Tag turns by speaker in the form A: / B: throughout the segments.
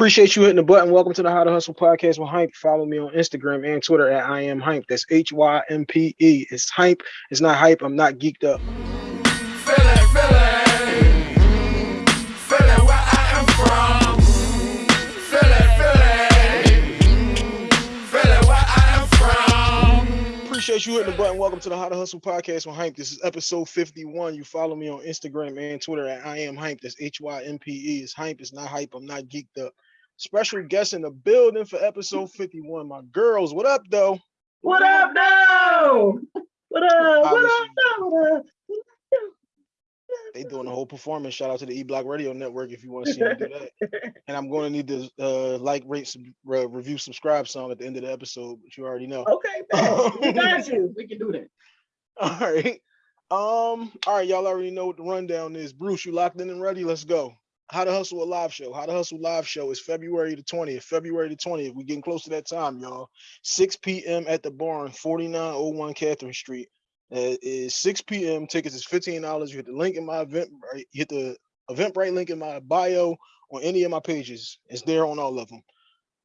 A: Appreciate you hitting the button. Welcome to the How to Hustle podcast with Hype. Follow me on Instagram and Twitter at I am Hype. That's H Y M P E. It's Hype. It's not hype. I'm not geeked up. Appreciate you hitting the button. Welcome to the How to Hustle podcast with Hype. This is episode 51. You follow me on Instagram and Twitter at I am Hype. That's H Y M P E. It's Hype. It's not hype. I'm not geeked up. Special guest in the building for episode 51. My girls, what up, though?
B: What up, though? What up? What up, though?
A: They doing a whole performance. Shout out to the E Block Radio Network if you want to see them do that. And I'm going to need to uh, like, rate, some, uh, review, subscribe song at the end of the episode, but you already know.
B: Okay, we got you. We can do that.
A: All right. Um. All right, y'all already know what the rundown is. Bruce, you locked in and ready? Let's go. How to Hustle a live show. How to Hustle live show is February the 20th. February the 20th. We're getting close to that time, y'all. 6 p.m. at the barn, 4901 Catherine Street. Uh, is 6 p.m. Tickets is $15. You hit the link in my event, right? You hit the Eventbrite link in my bio on any of my pages. It's there on all of them.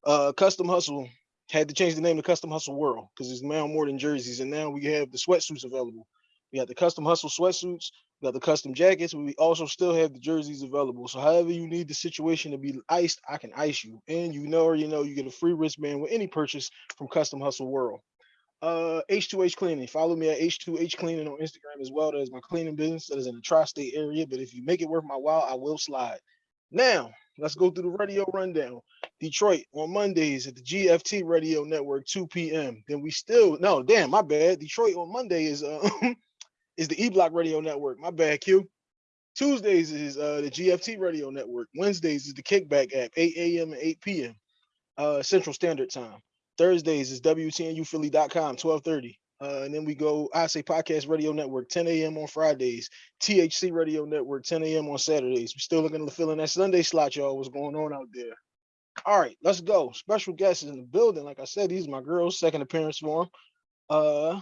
A: Uh, Custom Hustle had to change the name to Custom Hustle World because it's now more than jerseys, and now we have the sweatsuits available. We got the Custom Hustle sweatsuits, we got the custom jackets. We also still have the jerseys available. So however you need the situation to be iced, I can ice you. And you know or you know you get a free wristband with any purchase from Custom Hustle World uh H2H cleaning. Follow me at H2H cleaning on Instagram as well. That is my cleaning business that is in the tri-state area. But if you make it worth my while, I will slide. Now let's go through the radio rundown. Detroit on Mondays at the GFT Radio Network, 2 p.m. Then we still no damn my bad. Detroit on Monday is uh is the E Block Radio Network. My bad, Q. Tuesdays is uh the GFT Radio Network. Wednesdays is the Kickback app, 8 a.m. and 8 p.m. uh Central Standard Time. Thursdays is WTNUphilly.com, 1230. Uh, and then we go, I say Podcast Radio Network, 10 a.m. on Fridays, THC Radio Network, 10 a.m. on Saturdays. We're still looking to fill in that Sunday slot, y'all. What's going on out there? All right, let's go. Special guests in the building. Like I said, these are my girls, second appearance for them. Uh,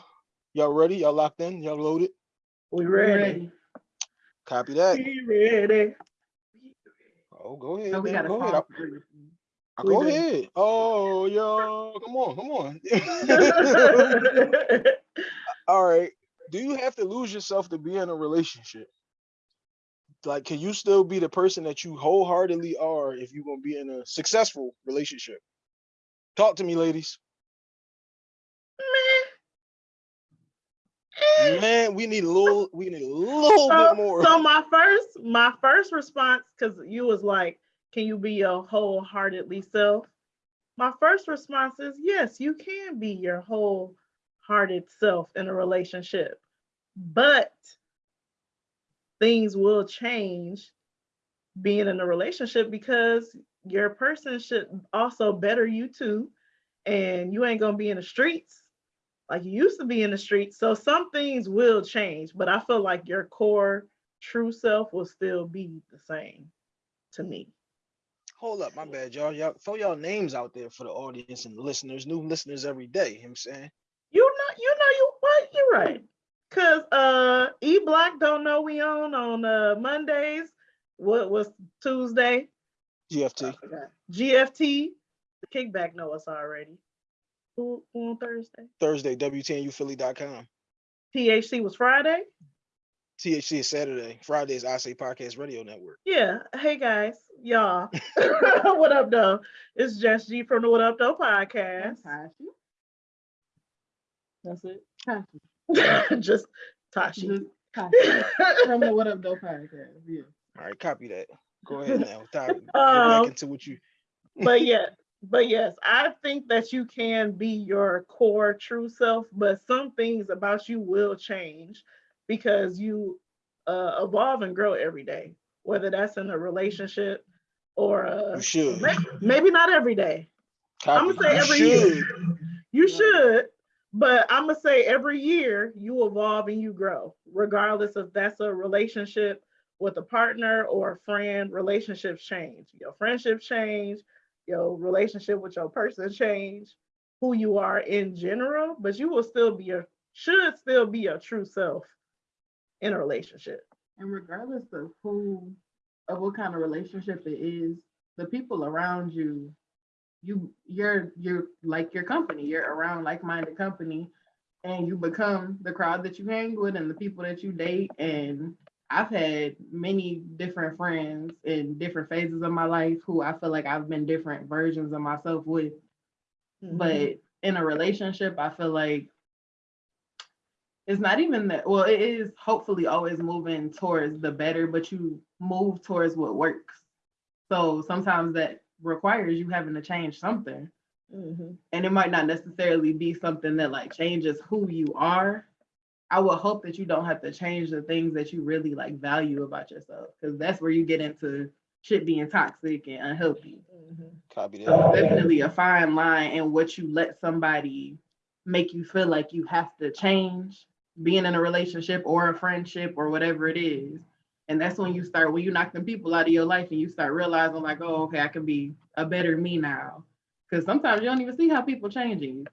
A: y'all ready? Y'all locked in? Y'all loaded?
B: We ready.
A: Copy that.
B: We ready.
A: Oh, go ahead.
B: No, we
A: man.
B: got a
A: Go ahead.
B: call.
A: I- Go
B: ready.
A: ahead. Oh, yo, come on, come on. All right. Do you have to lose yourself to be in a relationship? Like, can you still be the person that you wholeheartedly are if you're gonna be in a successful relationship? Talk to me, ladies. Man, we need a little, we need a little
B: so,
A: bit more.
B: so my first, my first response, because you was like, "Can you be your wholeheartedly self?" My first response is yes, you can be your wholehearted self in a relationship, but things will change being in a relationship because your person should also better you too, and you ain't gonna be in the streets like you used to be in the streets. So some things will change, but I feel like your core true self will still be the same to me.
A: Hold up, my bad, y'all. Y'all throw y'all names out there for the audience and listeners, new listeners every day. You know what I'm saying?
B: You know, you know, you what? You're right. Cause uh, E Block don't know we on on uh Mondays. What was Tuesday?
A: GFT.
B: GFT. The kickback know us already. Who, who on Thursday?
A: Thursday, WTNUphilly.com.
B: THC was Friday.
A: THC is Saturday. Friday is I Say Podcast Radio Network.
B: Yeah. Hey guys, y'all. what up, though? It's Jess G from the What Up Though podcast.
C: That's it. Tashi.
B: Just Tashi.
C: Just Tashi. From the What Up Though podcast. Yeah.
A: All right, copy that. Go ahead now. Ty, Get
B: Um,
A: back into what you
B: but yeah, but yes, I think that you can be your core true self, but some things about you will change because you uh, evolve and grow every day, whether that's in a relationship or uh,
A: you should.
B: may- maybe not every day.
A: Copy.
B: I'ma say
A: You
B: every
A: should.
B: year. You should, but I'm gonna say every year you evolve and you grow, regardless if that's a relationship with a partner or a friend. Relationships change. Your friendships change. Your relationship with your person change. Who you are in general, but you will still be your should still be your true self in a relationship.
C: And regardless of who, of what kind of relationship it is, the people around you, you you're you're like your company. You're around like-minded company, and you become the crowd that you hang with and the people that you date. And I've had many different friends in different phases of my life who I feel like I've been different versions of myself with.
B: Mhm.
C: But in a relationship, I feel like it's not even that, well, it is hopefully always moving towards the better, but you move towards what works. So sometimes that requires you having to change something.
B: Mhm.
C: And it might not necessarily be something that like changes who you are. I would hope that you don't have to change the things that you really like value about yourself, because that's where you get into shit being toxic and unhealthy.
B: Mhm.
A: Copy
C: So definitely a fine line in what you let somebody make you feel like you have to change being in a relationship or a friendship or whatever it is. And that's when you start, when you knock them people out of your life and you start realizing like, oh, okay, I can be a better me now. Because sometimes you don't even see how people changing you.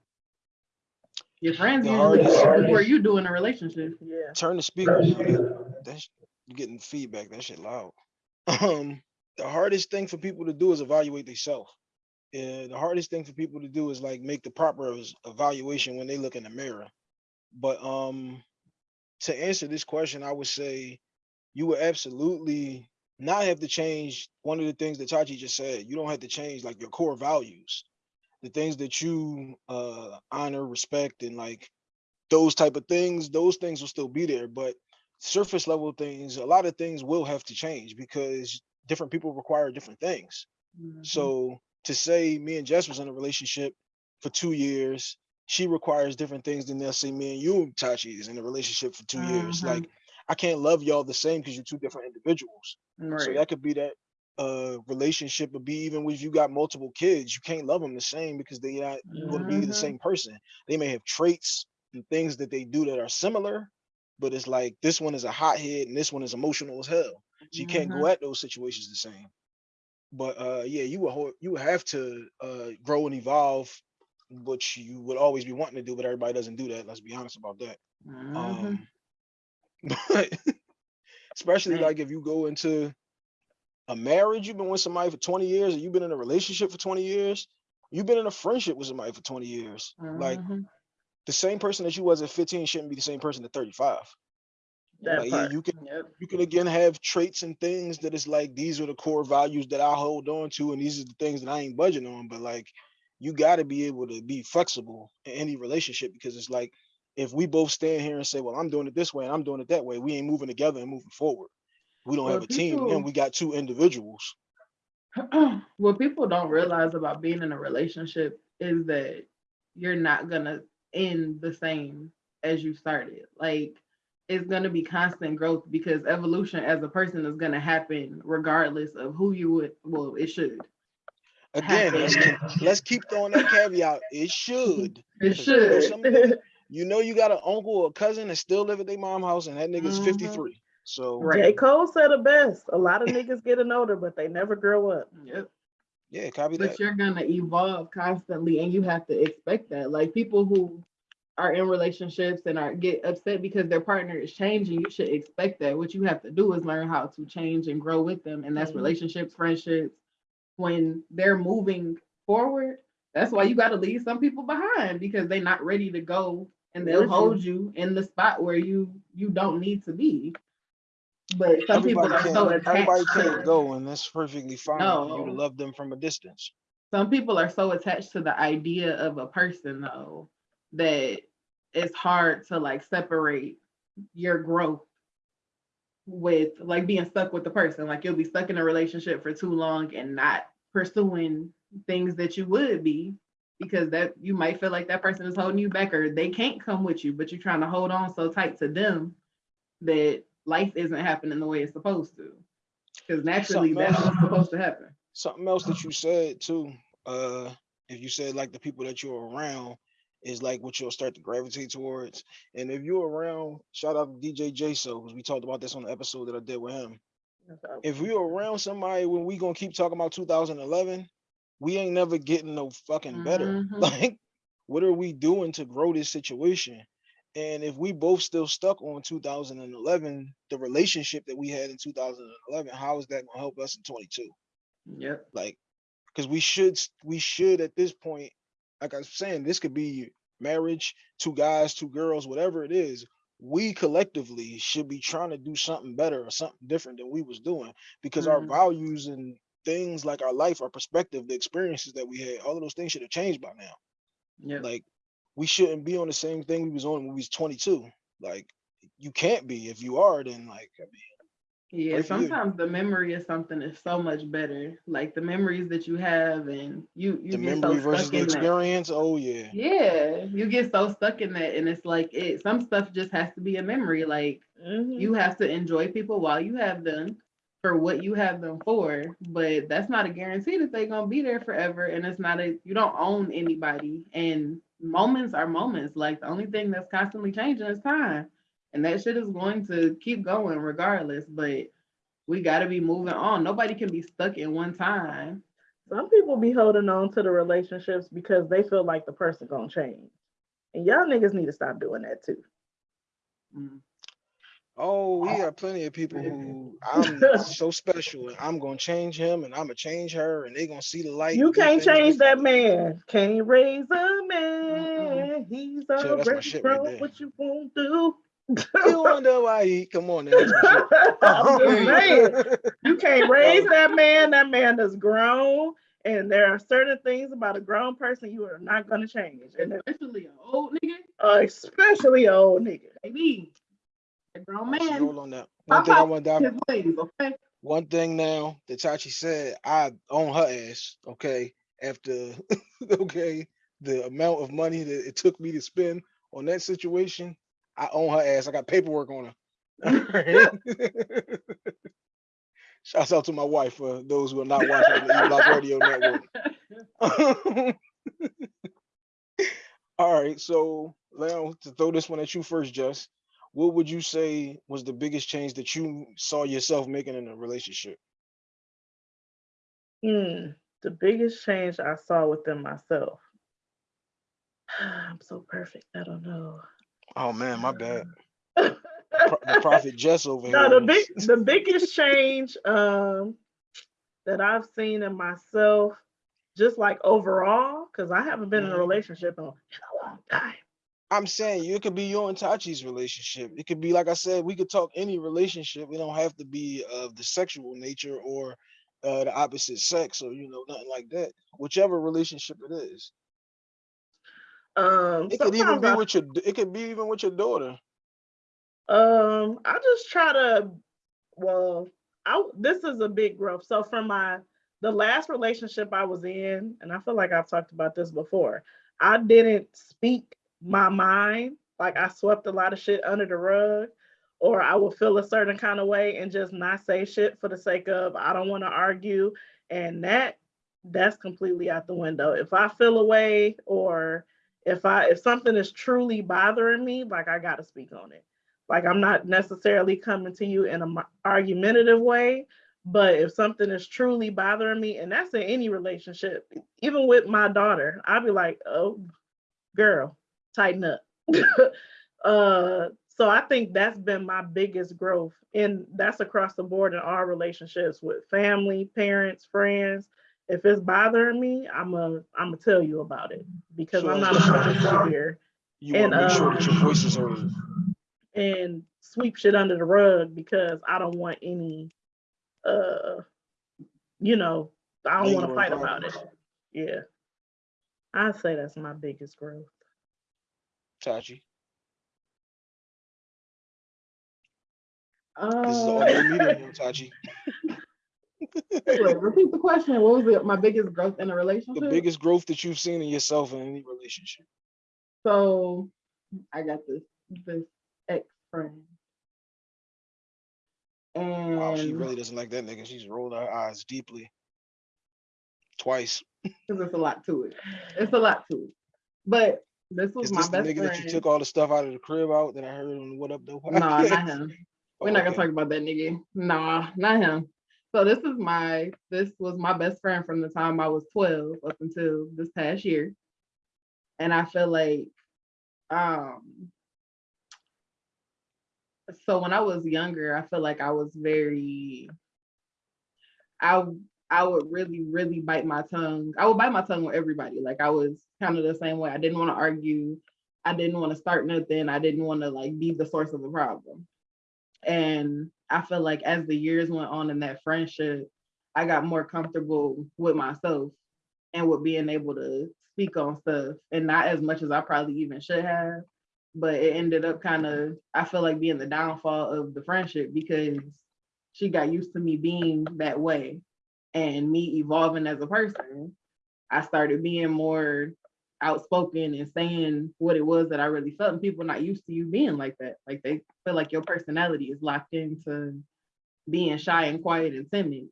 C: Your friends
A: The
C: usually
A: hardest-
C: see it before you do in a relationship.
B: Yeah.
A: Turn the speakers. on. That's you getting feedback. That shit loud. Um, the hardest thing for people to do is evaluate themselves. Yeah, the hardest thing for people to do is like make the proper ev- evaluation when they look in the mirror. But um, to answer this question, I would say you would absolutely not have to change one of the things that Tachi just said. You don't have to change like your core values, the things that you uh honor, respect, and like those type of things. Those things will still be there, but surface level things, a lot of things will have to change because different people require different things.
C: Mhm.
A: So to say me and Jess was in a relationship for two years, she requires different things than they'll say me and you, Tachi, is in a relationship for 2 years.
C: Mhm.
A: Like I can't love y'all the same because you're two different individuals. So that could be that uh relationship would be even if you got multiple kids, you can't love them the same because they're not going to be the
C: Mhm.
A: same person. They may have traits and things that they do that are similar, but it's like this one is a hothead and this one is emotional as hell. So you can't
C: Mhm.
A: go at those situations the same. But uh yeah, you would ho- you would have to uh grow and evolve, which you would always be wanting to do, but everybody doesn't do that. Let's be honest about that.
C: Mhm.
A: Um but especially
C: Man.
A: like if you go into a marriage, you've been with somebody for 20 years, or you've been in a relationship for 20 years, you've been in a friendship with somebody for 20 years. Like
C: Mhm.
A: the same person that you was at 15 shouldn't be the same person at 35.
B: That
A: Like yeah,
B: part.
A: you can
C: Yep.
A: you can again have traits and things that is like these are the core values that I hold on to, and these are the things that I ain't budging on. But like you gotta be able to be flexible in any relationship because it's like if we both stand here and say, Well, I'm doing it this way and I'm doing it that way, we ain't moving together and moving forward. We don't
C: Well,
A: have a team
C: people-
A: and we got two individuals.
C: what people don't realize about being in a relationship is that you're not gonna end the same as you started. Like it's gonna be constant growth because evolution as a person is gonna happen regardless of who you would. Well, it should.
A: Again, let's keep, let's keep throwing that caveat. It should.
C: It
A: you know
C: should.
A: You know you got an uncle or cousin that still live at their mom house and that nigga's
C: Mhm.
A: 53. So
C: Right.
B: J. Cole said it best. A lot of niggas getting older, but they never grow up.
C: Yep.
A: yeah, copy
C: But
A: that.
C: you're gonna evolve constantly, and you have to expect that. Like people who are in relationships and are get upset because their partner is changing, you should expect that. What you have to do is learn how to change and grow with them, and that's
B: Mhm.
C: relationships, friendships. When they're moving forward, that's why you got to leave some people behind because they're not ready to go, and they'll
B: With you.
C: hold you in the spot where you you don't need to be. But some people
A: Everybody
C: are so
A: can't, everybody
C: attached
A: can't
C: to
A: go, and that's perfectly fine for you love them from a distance.
C: some people are so attached to the idea of a person though that it's hard to like separate your growth with like being stuck with the person like you'll be stuck in a relationship for too long and not pursuing things that you would be because that you might feel like that person is holding you back or they can't come with you but you're trying to hold on so tight to them that life isn't happening the way it's supposed to because naturally
A: Something
C: that's
A: else.
C: what's supposed to happen
A: Something else that you said too, uh, if you said like the people that you're around is like what you'll start to gravitate towards. And if you're around, shout out to DJ J So, because we talked about this on the episode that I did with him. If we are around somebody when we gonna keep talking about 2011, we ain't never getting no fucking better.
C: Mhm.
A: Like, what are we doing to grow this situation? And if we both still stuck on 2011, the relationship that we had in 2011, how is that gonna help us in 22?
C: Yep.
A: like because we should we should at this point like i was saying this could be marriage two guys two girls whatever it is we collectively should be trying to do something better or something different than we was doing because our
C: Mhm.
A: values and things like our life our perspective the experiences that we had all of those things should have changed by now
C: Yeah.
A: like we shouldn't be on the same thing we was on when we was 22 like you can't be if you are then like I mean,
C: Yeah,
A: Pray you.
C: sometimes the memory of something is so much better. Like the memories that you have and you you
A: the
C: get
A: memory
C: so
A: versus
C: stuck
A: the
C: in that.
A: experience oh yeah
C: Yeah, you get so stuck in that and it's like it some stuff just has to be a memory. Like
B: Mhm.
C: you have to enjoy people while you have them for what you have them for, but that's not a guarantee that they're gonna be there forever. And it's not a you don't own anybody. And moments are moments. Like the only thing that's constantly changing is time. And that shit is going to keep going regardless. But we gotta be moving on. Nobody can be stuck in one time.
B: Some people be holding on to the relationships because they feel like the person gonna change. And y'all niggas need to stop doing that too.
C: Mm.
A: Oh, we got plenty of people who I'm so special and I'm gonna change him and I'm gonna change her and they gonna see the light.
B: You can't change that man. Can't raise a man. He's
A: that's my
B: already
A: shit right
B: grown.
A: there.
B: what you won't do.
A: You wonder why he come on now. That's
B: I'm saying, you can't raise that man. That man is grown. And there are certain things about a grown person you are not gonna change. And
C: Especially an old nigga,
B: uh, especially an old nigga.
C: baby. A grown man.
A: Hold on that. One thing I want to
C: out
A: dive
C: okay?
A: one thing now that Tachi said, I own her ass, okay, after okay, the amount of money that it took me to spend on that situation, I own her ass. I got paperwork on her. Shouts out to my wife for those who are not watching the E Block Radio Network. All right, so now to throw this one at you first, Jess. What would you say was the biggest change that you saw yourself making in a relationship?
B: Hmm, the biggest change I saw within myself. I'm so perfect. I don't know.
A: Oh man, my bad. Pro- the prophet Jess over here.
B: no, the big the biggest change um that I've seen in myself, just like overall, because I haven't been in a
A: Mhm.
B: relationship in a, in a long time.
A: I'm saying you it could be your and Tachi's relationship. It could be like I said, we could talk any relationship. We don't have to be of the sexual nature or uh, the opposite sex or you know nothing like that. Whichever relationship it is,
B: Um,
A: it could even be
B: I
A: with your. It could be even with your daughter.
B: Um, I just try to, well, I this is a big growth. So from my the last relationship I was in, and I feel like I've talked about this before, I didn't speak my mind. Like I swept a lot of shit under the rug, or I would feel a certain kind of way and just not say shit for the sake of I don't want to argue. And that that's completely out the window. If I feel a way or if I if something is truly bothering me, like I gotta speak on it. Like I'm not necessarily coming to you in an argumentative way, but if something is truly bothering me, and that's in any relationship, even with my daughter, I'll be like, "Oh, girl, tighten up." uh, so I think that's been my biggest growth, and that's across the board in our relationships with family, parents, friends. If it's bothering me, I'm a I'm gonna tell you about it because
A: So
B: I'm not
A: a
B: about to
A: son,
B: sit here
A: You want
B: And,
A: to make sure that your
B: um,
A: voice is heard.
B: and sweep shit under the rug because I don't want any uh you know, I don't want to fight about it. Yeah. I'd say that's my biggest growth.
A: Tachi,
C: Uh,
A: this is the audio medium, Tachi.
C: wait, repeat the question. What was it? My biggest growth in a relationship?
A: The biggest growth that you've seen in yourself in any relationship.
C: So I got this this ex friend. And
A: Wow, she really doesn't like that nigga. She's rolled her eyes deeply. Twice.
C: because it's a lot to it. It's a lot to it. But this was
A: Is
C: my
A: this the nigga
C: friend.
A: that you took all the stuff out of the crib out that I heard on What Up Though?
C: No, not him. We're not gonna
A: okay.
C: talk about that nigga. Nah, not him. So this is my this was my best friend from the time I was 12 up until this past year. And I feel like um so when I was younger, I feel like I was very I I would really, really bite my tongue. I would bite my tongue with everybody. Like I was kind of the same way. I didn't want to argue. I didn't want to start nothing. I didn't want to like be the source of the problem. And I feel like as the years went on in that friendship, I got more comfortable with myself and with being able to speak on stuff and not as much as I probably even should have. But it ended up kind of, I feel like being the downfall of the friendship because she got used to me being that way and me evolving as a person. I started being more outspoken and saying what it was that I really felt. And people not used to you being like that. Like they feel like your personality is locked into being shy and quiet and timid.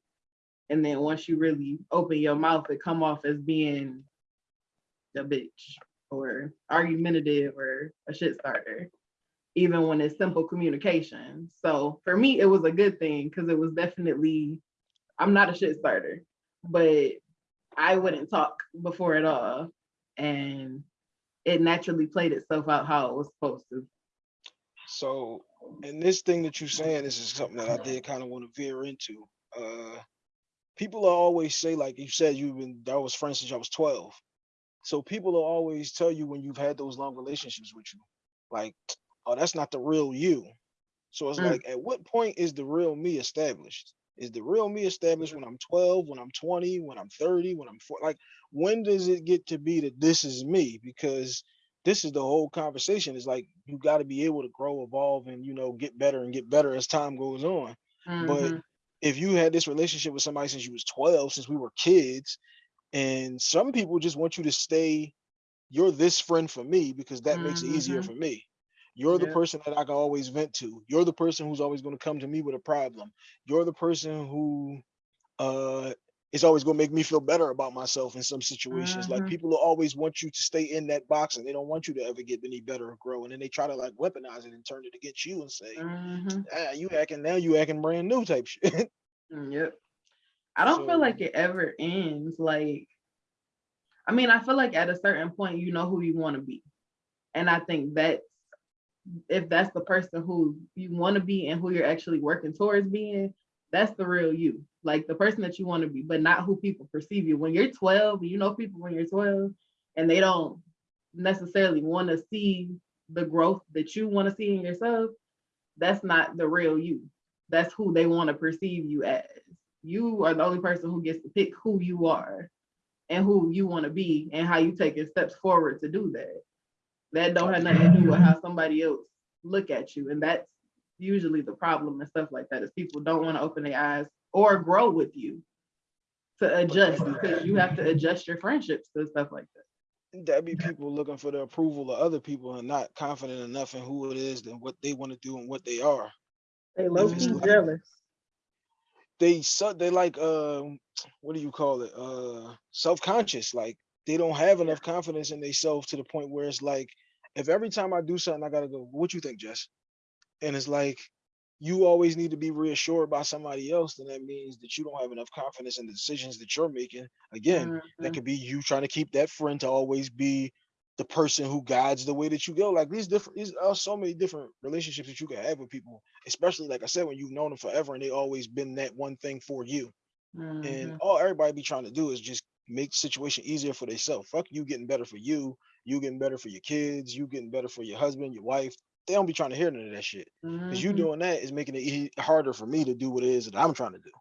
C: And then once you really open your mouth, it come off as being a bitch or argumentative or a shit starter, even when it's simple communication. So for me, it was a good thing because it was definitely, I'm not a shit starter, but I wouldn't talk before at all. And it naturally played itself out how it was supposed to.
A: So, and this thing that you're saying, this is something that I did kind of want to veer into. Uh, people always say, like you said, you've been that was friends since I was 12. So people will always tell you when you've had those long relationships with you, like, oh, that's not the real you. So it's
C: Mm.
A: like, at what point is the real me established? Is the real me established when I'm 12, when I'm 20, when I'm 30, when I'm 40? Like, when does it get to be that this is me? Because this is the whole conversation. Is like you got to be able to grow, evolve, and you know, get better and get better as time goes on. But
C: Mhm.
A: if you had this relationship with somebody since you was 12, since we were kids, and some people just want you to stay, you're this friend for me because that makes it easier
C: Mhm.
A: for me. You're the person that I can always vent to. You're the person who's always going to come to me with a problem. You're the person who uh is always going to make me feel better about myself in some situations. Like
C: Mhm.
A: people always want you to stay in that box and they don't want you to ever get any better or grow. And then they try to like weaponize it and turn it against you and say,
C: Mhm.
A: ah, you acting now, you acting brand new type shit.
C: Mm, Yep. I don't feel like it ever ends. Like, I mean, I feel like at a certain point, you know who you want to be. And I think that's if that's the person who you want to be and who you're actually working towards being, that's the real you. Like the person that you want to be, but not who people perceive you. When you're 12, you know people when you're 12, and they don't necessarily want to see the growth that you want to see in yourself, that's not the real you. That's who they want to perceive you as. You are the only person who gets to pick who you are and who you want to be and how you taking steps forward to do that. That don't have nothing to do with how somebody else look at you. And that's usually the problem and stuff like that is people don't want to open their eyes or grow with you to adjust because you have to adjust your friendships to stuff like that.
A: That'd be people looking for the approval of other people and not confident enough in who it is and what they want to do and what they are.
B: They low
A: it's
B: key
A: like-
B: jealous.
A: They su- they like um what do you call it? Uh self-conscious. Like they don't have enough confidence in themselves to the point where it's like if every time I do something I gotta go, what you think, Jess? And it's like you always need to be reassured by somebody else, then that means that you don't have enough confidence in the decisions that you're making. Again, that
C: Mhm.
A: could be you trying to keep that friend to always be the person who guides the way that you go. Like these different, these are so many different relationships that you can have with people, especially like I said, when you've known them forever and they always been that one thing for you. And
C: Mhm.
A: all everybody be trying to do is just make the situation easier for themselves. Fuck you getting better for you, you getting better for your kids, you getting better for your husband, your wife. They don't be trying to hear none of that shit. Because you
C: Mhm.
A: doing that is making it harder for me to do what it is that I'm trying to do.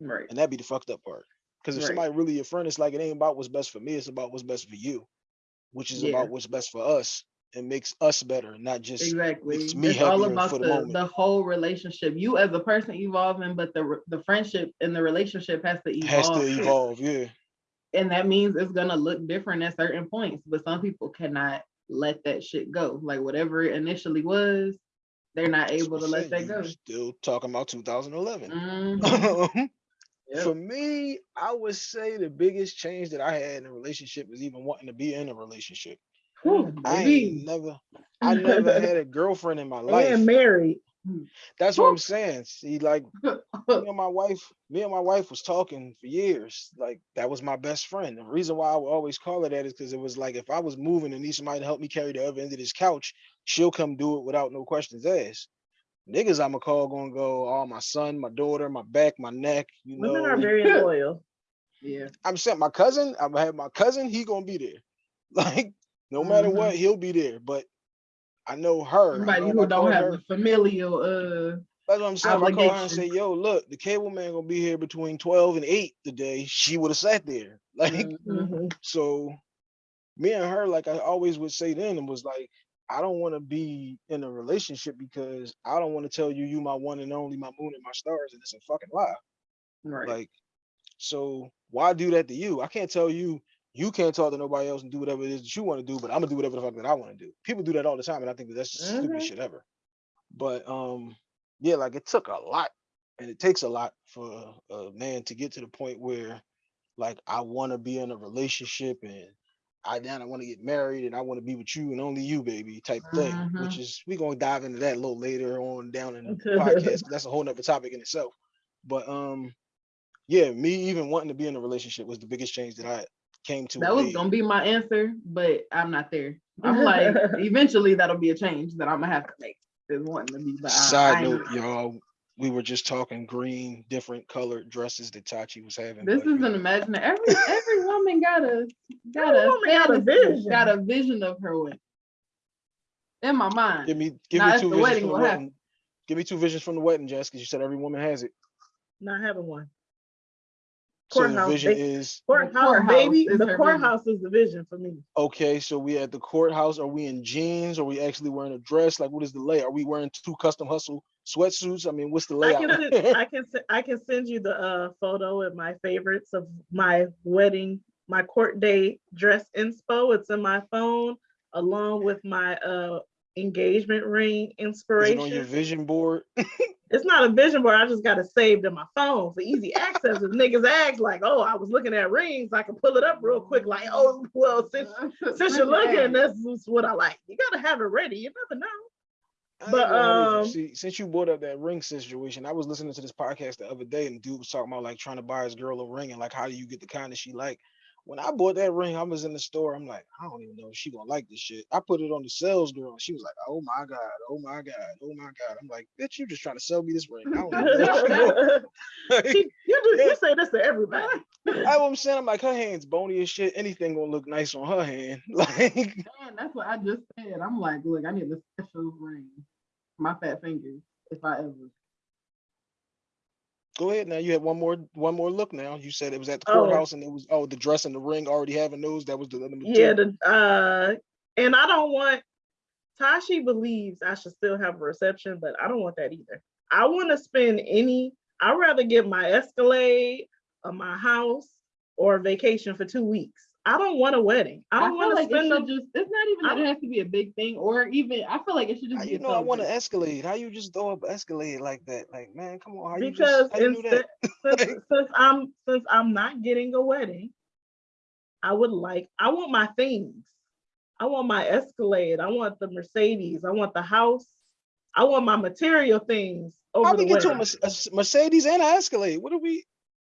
C: right.
A: And that'd be the fucked up part. Because if
C: Right.
A: somebody really your friend, it's like it ain't about what's best for me, it's about what's best for you, which is
C: Yeah.
A: about what's best for us and makes us better, not just
C: Exactly.
A: makes me
C: It's all about
A: the
C: the, the whole relationship. You as a person evolving, but the the friendship and the relationship has to evolve.
A: has to evolve. Yeah.
C: And that means it's gonna look different at certain points. But some people cannot let that shit go. Like whatever it initially was, they're not able to let that go.
A: Still talking about 2011.
C: Mhm. Yep.
A: For me, I would say the biggest change that I had in a relationship is even wanting to be in a relationship.
B: Whew,
A: I never, I never had a girlfriend in my life.
B: and married.
A: That's what I'm saying. See, like me and my wife, me and my wife was talking for years. Like that was my best friend. The reason why I would always call her that is because it was like if I was moving and need somebody to help me carry the other end of this couch, she'll come do it without no questions asked. Niggas I'ma call gonna go, oh my son, my daughter, my back, my neck, you
B: Women are
A: know.
B: very loyal.
C: Yeah.
A: I'm saying my cousin, I'm gonna have my cousin, he gonna be there. Like, no matter
C: Mhm.
A: what, he'll be there. But I know her. I
C: Somebody who don't have
A: her-
C: the familial uh
A: That's what I'm saying. If I call her and say, yo, look, the cable man gonna be here between 12 and 8 today, she would have sat there. Like,
C: mhm.
B: Mhm.
A: so me and her, like I always would say then, and was like, I don't want to be in a relationship because I don't want to tell you you my one and only, my moon and my stars, and it's a fucking lie.
C: right.
A: Like, so why do that to you? I can't tell you you can't talk to nobody else and do whatever it is that you want to do, but I'm gonna do whatever the fuck that I want to do. People do that all the time, and I think that that's the
B: Mhm.
A: stupidest shit ever. But um, yeah, like it took a lot, and it takes a lot for a, a man to get to the point where, like, I want to be in a relationship and I now I want to get married and I want to be with you and only you, baby, type thing. Which is we're gonna dive into that a little later on down in the podcast. that's a whole nother topic in itself. But um, yeah, me even wanting to be in a relationship was the biggest change that I came to.
C: that was
A: made.
C: gonna be my answer, but I'm not there. I'm like, eventually that'll be a change that I'm gonna have to make. Is wanting to be, but I- I
A: Side note, y'all, we were just talking green, different colored dresses that Tachi was having.
C: This
A: but, you
C: is an imaginary. Every every woman got a got
B: Every
C: a
B: woman got a vision.
C: got a vision of her wedding. In my mind,
A: Give me give
C: Now,
A: me
C: if
A: two
C: the
A: visions
C: wedding
A: from the
C: will happen.
A: wedding. Give me two visions from the wedding, Jess, because you said every woman has it.
B: Not having one.
A: So the vision
B: they-
A: is
B: Courthouse,
C: courthouse
B: baby.
C: is
B: The
C: her vision.
B: courthouse is the vision for me.
A: okay. So we at the courthouse. Are we in jeans? Are we actually wearing a dress? Like, what is the lay? Are we wearing two custom hustle sweatsuits? I mean, what's the
B: I
A: layout?
B: can I can I can send you the uh photo of my favorites of my wedding, my court day dress inspo. It's in my phone along with my uh engagement ring
A: is
B: inspiration.
A: it on your vision board?
B: it's not a vision board. I just got it saved in my phone for easy access. If niggas act like, oh, I was looking at rings, I can pull it up real quick. Like, oh, well, since since you're looking, this is what I like. You gotta have it ready. You never know.
A: I
B: But,
A: gonna hold you.
B: um,
A: see, since you brought up that ring situation, I was listening to this podcast the other day, and dude was talking about like trying to buy his girl a ring and like how do you get the kind that she like. When I bought that ring, I was in the store. I'm like, I don't even know if she gonna like this shit. I put it on the sales girl, and she was like, Oh my god, oh my god, oh my god. I'm like, bitch, you just trying to sell me this ring. I don't know. if she Like,
B: you, do, you say this to everybody.
A: That's what I'm saying. I'm like, her hand's bony as shit. Anything gonna look nice on her hand. Like,
C: Man, that's what I just said. I'm like, look, I need a special ring. My fat fingers, if I ever.
A: Go ahead now. You had one more, one more look now. You said it was at the
B: Oh.
A: courthouse, and it was oh the dress and the ring already having those. That was the.
B: Yeah, the uh and I don't want Tashi believes I should still have a reception, but I don't want that either. I want to spend any, I'd rather get my Escalade or my house or vacation for two weeks. I don't want a wedding. I don't want to
C: like it
B: spend
C: should
B: no
C: just. It's not even
B: I
C: that it has to be a big thing, or even I feel like it should just
A: How
C: be.
A: you
C: a
A: know I want to
C: celebration.
A: Escalade? How you just throw up an Escalade like that? Like, man, come on. How you
B: because
A: just, how you knew
B: instead
A: that?
B: since, since I'm since I'm not getting a wedding, I would like I want my things. I want my Escalade. I want the Mercedes. I want the house. I want my material things over
A: How
B: the
A: we get to a,
B: wedding
A: Merce- a s- Mercedes and an Escalade? What are we?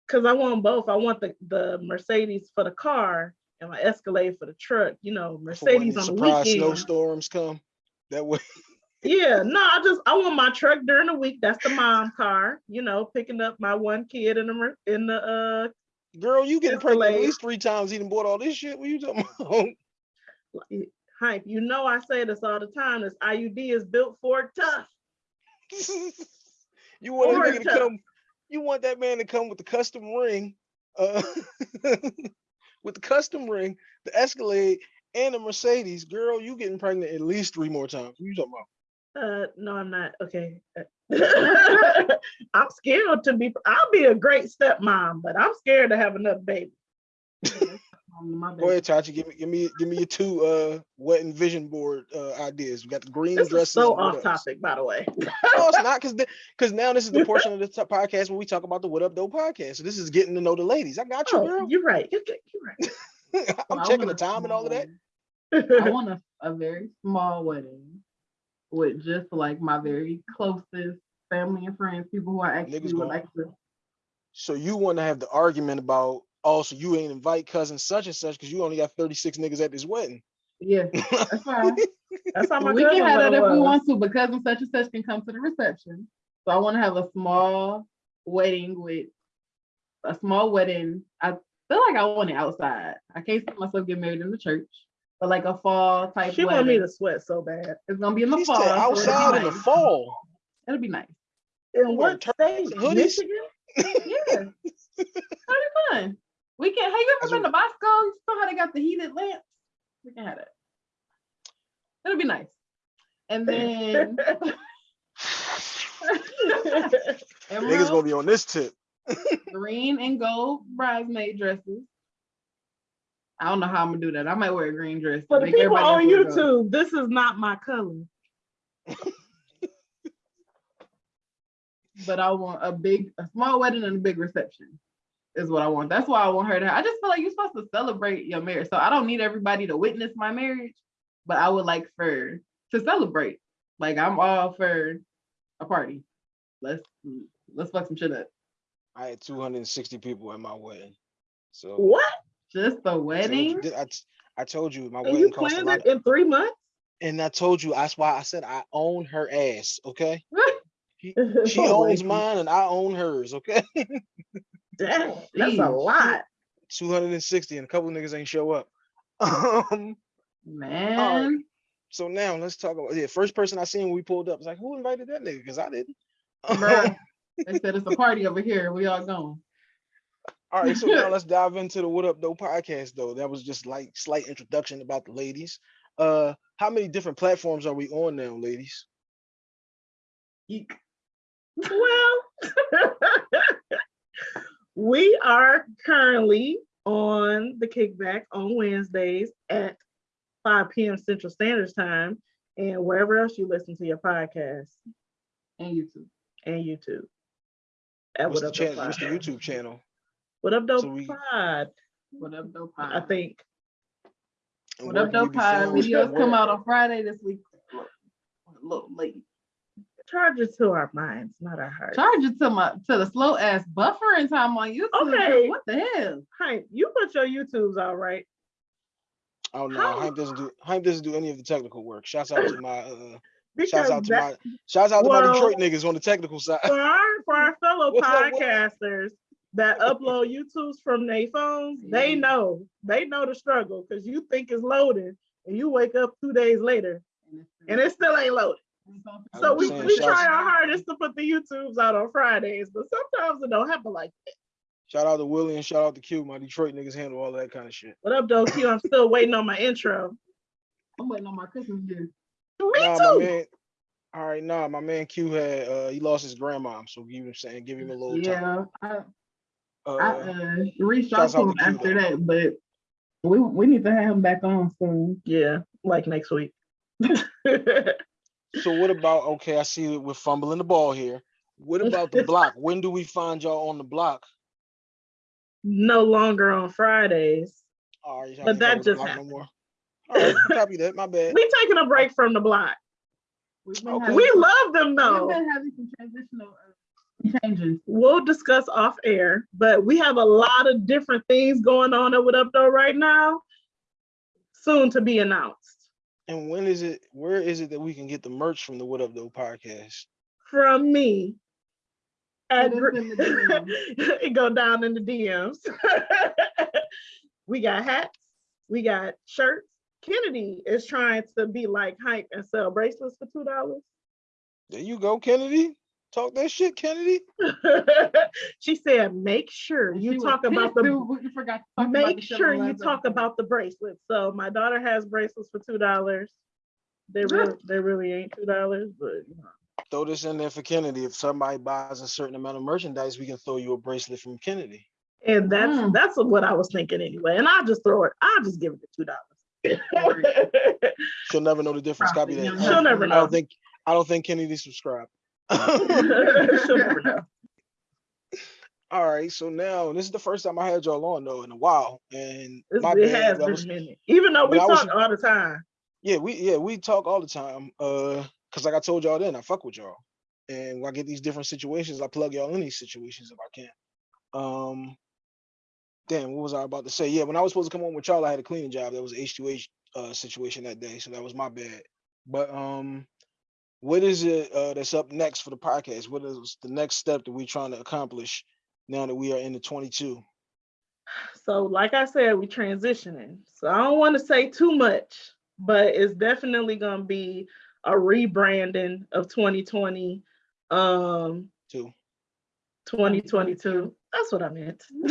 B: because I want both. I want the the Mercedes for the car and my Escalade for the truck. You know, Mercedes on the
A: surprise
B: weekend.
A: snowstorms come? That way.
B: Yeah, no, I just I want my truck during the week. That's the mom car. You know, picking up my one kid in the in the uh
A: Girl, you getting pregnant at least three times. Even bought all this shit. What you talking about?
B: hype. You know, I say this all the time. This IUD is built for tough.
A: you want a to come? You want that man to come with the custom ring, uh, with the custom ring, the Escalade, and the Mercedes. Girl, you getting pregnant at least three more times. What you talking about?
B: Uh, no, I'm not. Okay. I'm scared to be. I'll be a great stepmom, but I'm scared to have another baby.
C: Um,
A: Go ahead, Tachi. Give me, give me, give me your two uh wet and vision board uh ideas. We got the green
B: This is
A: dresses.
B: so off topic, by the way.
A: No, it's not because because now this is the portion of the podcast where we talk about the What Up Though podcast. So this is getting to know the ladies. I got you,
B: Oh,
A: girl.
B: you're right. You're, you're right.
A: I'm
C: I
A: checking the time and all of that.
C: I want a, a very small wedding with just like my very closest family and friends, people who I actually would like to.
A: So you want to have the argument about oh, so you ain't invite cousin such and such because you only got 36 niggas at this wedding.
C: Yeah, that's fine.
B: That's how my
C: we can have that
B: wedding
C: if we want to, because and such and such can come to the reception. So I want to have a small wedding with a small wedding. I feel like I want it outside. I can't see myself getting married in the church, but like a fall type
B: She want me
C: wedding.
B: to sweat so bad.
C: It's gonna be in the
A: She
C: fall.
A: said
C: so it'll
A: outside in the fall.
C: It'll be nice.
B: In what
A: turbans
B: state? Michigan?
C: Yeah. It'll be fun. We can have you
A: That's
C: ever been to Bosco? You saw how they got the heated lamps? We can have it. It'll be nice. And then
A: Niggas gonna be on this tip.
C: green and gold bridesmaid dresses. I don't know how I'm gonna do that. I might wear a green dress. to
B: For the
C: make
B: people on
C: else look.
B: YouTube, this is not my color.
C: but I want a big, a small wedding and a big reception is what I want. That's why I want her to. I just feel like you're supposed to celebrate your marriage. So I don't need everybody to witness my marriage, but I would like for to celebrate. Like I'm all for a party. Let's let's fuck some shit up.
A: I had 260 people at my wedding. So
B: What?
C: Just the
A: I
C: wedding.
A: I, t- I told you my
B: And
A: wedding
B: you
A: cost a lot.
B: it in three months?
A: And I told you that's why I said I own her ass. Okay, she
B: Oh,
A: owns mine and I own hers. Okay,
B: Dang, that's a lot.
A: 260 and a couple niggas ain't show up. Um,
C: Man,
A: so now let's talk about yeah. First person I seen when we pulled up was like, who invited that nigga? Because I didn't.
C: bruh. they said it's a party over here. We all going.
A: All right, so now let's dive into the What Up Though podcast though. That was just like slight introduction about the ladies. Uh how many different platforms are we on now, ladies?
C: Eek.
B: Well, we are currently on the kickback on Wednesdays at 5 p.m. Central Standard Time and wherever else you listen to your podcast
C: And YouTube.
B: and YouTube. At
A: What's
B: What
A: the
B: Up
A: channel? What's the YouTube channel?
B: What Up Dope
A: So we-
B: Pod,
C: What up, dope Pod.
B: I
A: think.
C: What up, dope
A: be
C: pod? Videos come out on Friday this week. A little late.
B: Charge it to our minds, not our hearts.
C: Charge it to my to the slow ass buffering time on YouTube.
B: Okay.
C: What the hell?
B: Hi, you put your YouTubes all right. right?
A: Oh no,
B: How-
A: Hype doesn't do Hype doesn't do any of the technical work. Shouts out to my uh
B: Because
A: shouts out to
B: that-
A: my shouts out to my Detroit niggas on the technical side.
B: for our for our fellow
A: What's up, what-
B: podcasters that upload YouTubes from their phones, they know they know the struggle because you think it's loaded and you wake up two days later and it still ain't loaded.
A: I
B: So we, we try our hardest to put the YouTubes out on Fridays, but sometimes it don't happen like that.
A: Shout out to Willie and shout out to Q. My Detroit niggas handle all that kind of shit.
B: What up, though, Q? I'm still waiting on my intro.
C: I'm waiting on my Christmas gift.
B: Me
A: Nah,
B: too.
A: man. All right, nah, my man Q had uh he lost his grandma, so give him saying give him a little time.
C: Yeah, I,
A: Uh,
C: I uh, reached out to him after
A: though.
C: that, but we we need to have him back on soon.
B: Yeah, like next week.
A: so what about okay? I see that we're fumbling the ball here. What about the block? When do we find y'all on the block?
B: no longer on Fridays.
A: All right,
B: But that
A: fucking with the
B: just
A: block
B: happened.
A: No more. All right, copy that. My bad.
B: We taking a break from the block.
C: We've
A: Okay.
B: We love them though.
C: we've
B: though.
C: been having some transitional uh, changes.
B: we'll discuss off air, but we have a lot of different things going on at What Up Though right now. Soon to be announced
A: And when is it? Where is it that we can get the merch from the What Up Though podcast?
B: from me. At
C: Hit us
B: Gr-
C: in the DM.
B: it go down in the DMs. we got hats, we got shirts. Kennedy is trying to be like hype and sell bracelets for two dollars.
A: There you go, Kennedy. Talk that shit, Kennedy.
B: she said, make sure you
C: She
B: talk about the
C: too, we forgot to talk about
B: Make
C: the
B: sure you talk about the bracelets. So my daughter has bracelets for two dollars. They really, they really ain't two dollars, but you know.
A: Throw this in there for Kennedy. If somebody buys a certain amount of merchandise, we can throw you a bracelet from Kennedy.
B: and that's
C: Mm.
B: that's what I was thinking anyway. And I'll just throw it. I'll just give it the two dollars.
A: She'll never know the difference. Copy that.
B: She'll never know.
A: I
B: know.
A: don't think I don't think Kennedy subscribed.
B: She'll never know.
A: All right, so now this is the first time I had y'all on though in a while, and
B: It's-
A: my
B: it
A: bad.
B: has been
A: was-
B: a minute. Even though we
A: I was-
B: talk all the time.
A: yeah, we yeah we talk all the time. Uh, cause like I told y'all then, I fuck with y'all, and when I get these different situations, I plug y'all in these situations if I can. Um, damn, what was I about to say? Yeah, when I was supposed to come on with y'all, I had a cleaning job. That was H two H uh situation that day, so that was my bad. But um, what is it uh that's up next for the podcast? What is the next step that we're trying to accomplish now that we are in the twenty two?
B: So, like I said, we're transitioning. So I don't want to say too much, but it's definitely gonna be a rebranding of 2020, um,
A: Two.
B: 2022. That's what I meant.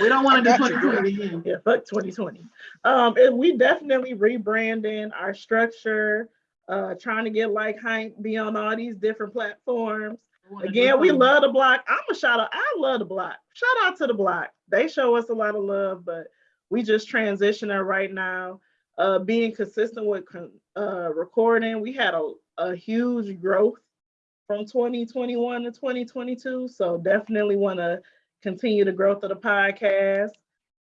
C: We don't want to do
A: got you, girl.
C: 2020 again.
B: yeah, fuck 2020. Um, and we definitely rebranding our structure, uh, trying to get like Hank be on all these different platforms. Again, we love the block. I'm a shout out. I love the block. Shout out to the block. They show us a lot of love, but we just transitioning right now. Uh, being consistent with con- uh, recording, we had a, a huge growth from 2021 to 2022. So definitely want to continue the growth of the podcast.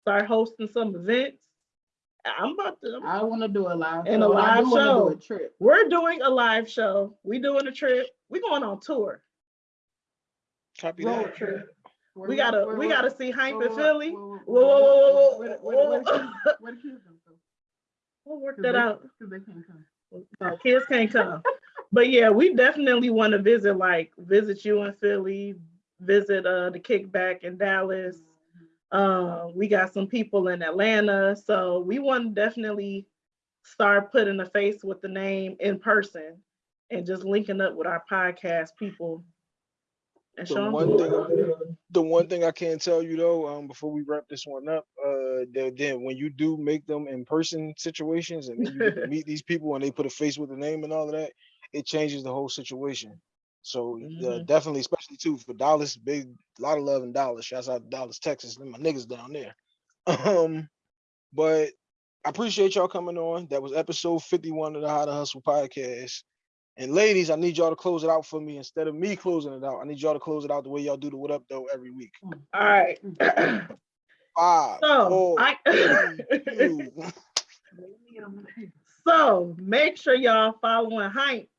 B: Start hosting some events. I'm about to.
C: I want to do a live
B: And a
C: show, I do
B: live
C: wanna
B: show.
C: Do a trip.
B: We're doing a live show. We doing a trip. We going on tour.
A: Copy
B: Road
A: that.
B: trip.
C: Where-
B: We gotta
C: where-
B: we
C: where-
B: gotta see Hank
C: where-
B: in Philly.
C: where- where-
B: Whoa, whoa, whoa, whoa, whoa,
C: where- where the
B: whoa.
C: kids- Where the kids gonna go?
B: We'll work that
C: they-
B: out.
C: 'cause they can't come.
B: No, kids can't come. But yeah, we definitely want to visit, like visit you in Philly, visit uh the kickback in Dallas. Uh, we got some people in Atlanta, so we want to definitely start putting a face with the name in person and just linking up with our podcast people. And
A: The one thing- The one thing I can tell you though, um, before we wrap this one up, uh, that then when you do make them in person situations and you meet these people and they put a face with the name and all of that, it changes the whole situation. So uh,
B: Mhm.
A: definitely, especially too for Dallas, big lot of love in Dallas. Shouts out to Dallas, Texas, and my niggas down there. Um, but I appreciate y'all coming on. That was episode 51 of the How to Hustle podcast. And ladies, I need y'all to close it out for me instead of me closing it out. I need y'all to close it out the way y'all do the what up though every week.
B: All right.
A: Five,
B: So
A: four,
B: I
A: two.
B: So make sure y'all following Hype.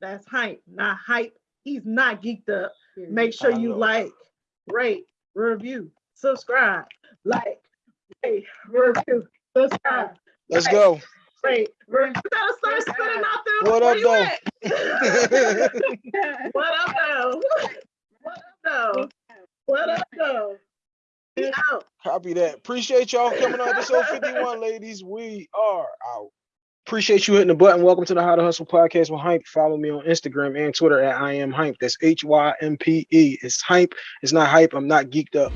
B: That's Hype, not Hype. He's not geeked up. Make sure you like, rate, review, subscribe, like, rate, review, subscribe,
A: Let's go.
B: rate, review. You gotta start spitting out there.
A: What up, though?
B: What up though? What up though? What up though? Be out.
A: Copy that. Appreciate y'all coming on episode 51, ladies. We are out. Appreciate you hitting the button. Welcome to the How to Hustle podcast with Hype. Follow me on Instagram and Twitter at I am Hype. That's H Y M P E. It's Hype. It's not hype. I'm not geeked up.